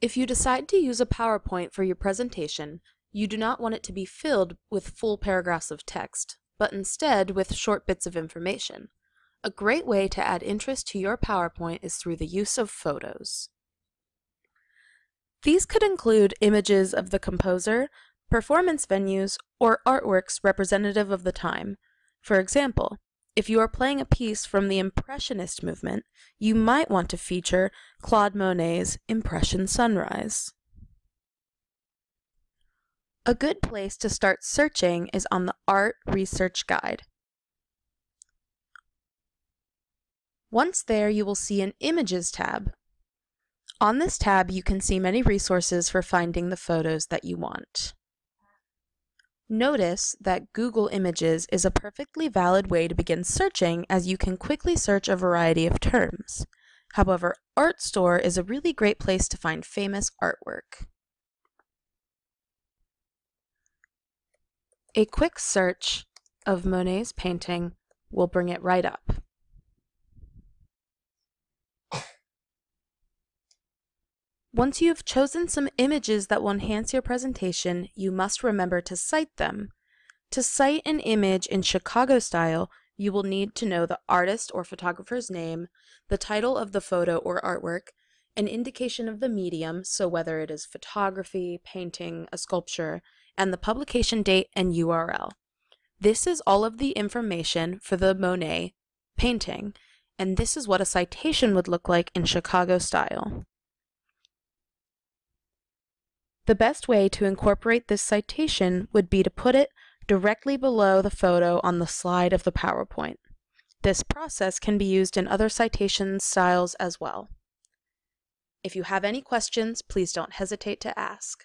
If you decide to use a PowerPoint for your presentation, you do not want it to be filled with full paragraphs of text, but instead with short bits of information. A great way to add interest to your PowerPoint is through the use of photos. These could include images of the composer, performance venues, or artworks representative of the time. For example, if you are playing a piece from the Impressionist movement, you might want to feature Claude Monet's Impression Sunrise. A good place to start searching is on the Art Research Guide. Once there, you will see an Images tab. On this tab, you can see many resources for finding the photos that you want. Notice that Google Images is a perfectly valid way to begin searching as you can quickly search a variety of terms. However, Artstor is a really great place to find famous artwork. A quick search of Monet's painting will bring it right up. Once you have chosen some images that will enhance your presentation, you must remember to cite them. To cite an image in Chicago style, you will need to know the artist or photographer's name, the title of the photo or artwork, an indication of the medium, so whether it is photography, painting, a sculpture, and the publication date and URL. This is all of the information for the Monet painting, and this is what a citation would look like in Chicago style. The best way to incorporate this citation would be to put it directly below the photo on the slide of the PowerPoint. This process can be used in other citation styles as well. If you have any questions, please don't hesitate to ask.